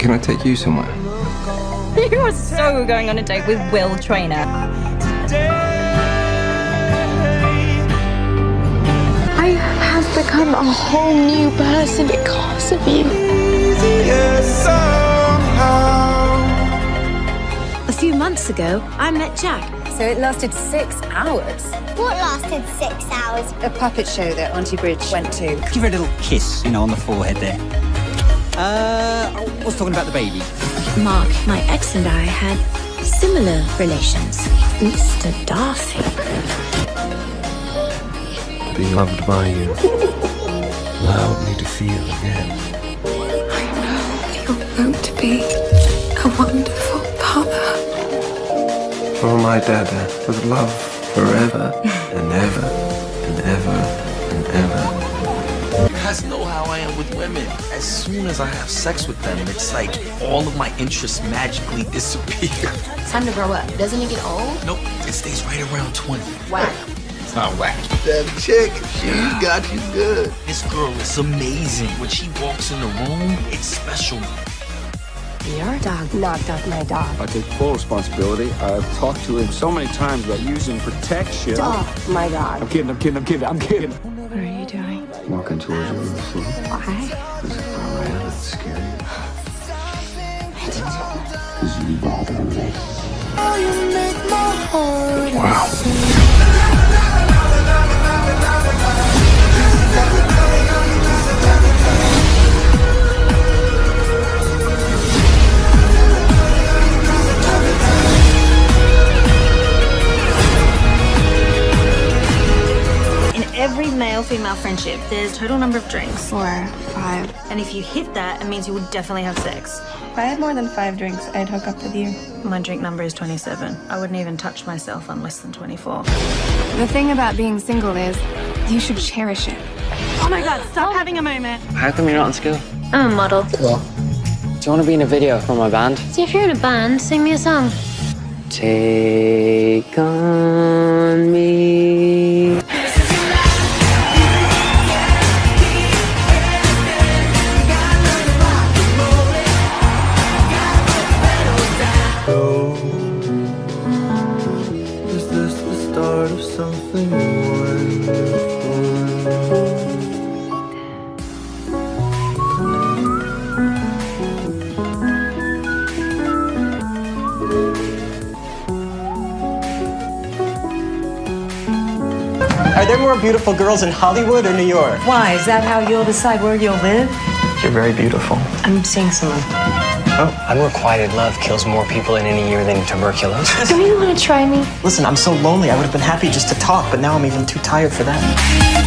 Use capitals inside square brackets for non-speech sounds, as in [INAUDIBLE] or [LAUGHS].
Can I take you somewhere? [LAUGHS] You are so going on a date with Will Traynor. I have become a whole new person because of you. A few months ago, I met Jack. So it lasted six hours. What lasted six hours? A puppet show that Auntie Bridge went to. Give her a little kiss, you know, on the forehead there. Uh, I was talking about the baby. Mark, my ex and I had similar relations. Mr. Darcy. Being loved by you allowed me to feel again. I know you're going to be a wonderful father. For my dada, with love forever and ever and ever and ever. You guys know how I am with women. As soon as I have sex with them, it's like all of my interests magically [LAUGHS] disappear. Time to grow up. Doesn't it get old? Nope, it stays right around 20. Wow. It's not whack. That chick, she got you good. This girl is amazing. When she walks in the room, it's special. Your dog knocked off my dog. I take full responsibility. I've talked to him so many times about using protection. Oh my god. I'm kidding, I'm kidding, I'm kidding, I'm kidding. What are you doing? Walking towards you on the floor. Why? Is it far away and it's scary? Because you bother me. Wow. Every male-female friendship, there's total number of drinks. Four, five. And if you hit that, it means you will definitely have sex. If I had more than five drinks, I'd hook up with you. My drink number is 27. I wouldn't even touch myself on less than 24. The thing about being single is you should cherish it. Oh my god, stop oh. having a moment. How come you're not in school? I'm a model. Cool. Do you want to be in a video for my band? So if you're in a band, sing me a song. Take on something wonderful? Are there more beautiful girls in Hollywood or New York? Why? Is that how you'll decide where you'll live? You're very beautiful. I'm seeing someone. Oh, unrequited love kills more people in any year than tuberculosis. Do you want to try me? Listen, I'm so lonely. I would have been happy just to talk, but now I'm even too tired for that.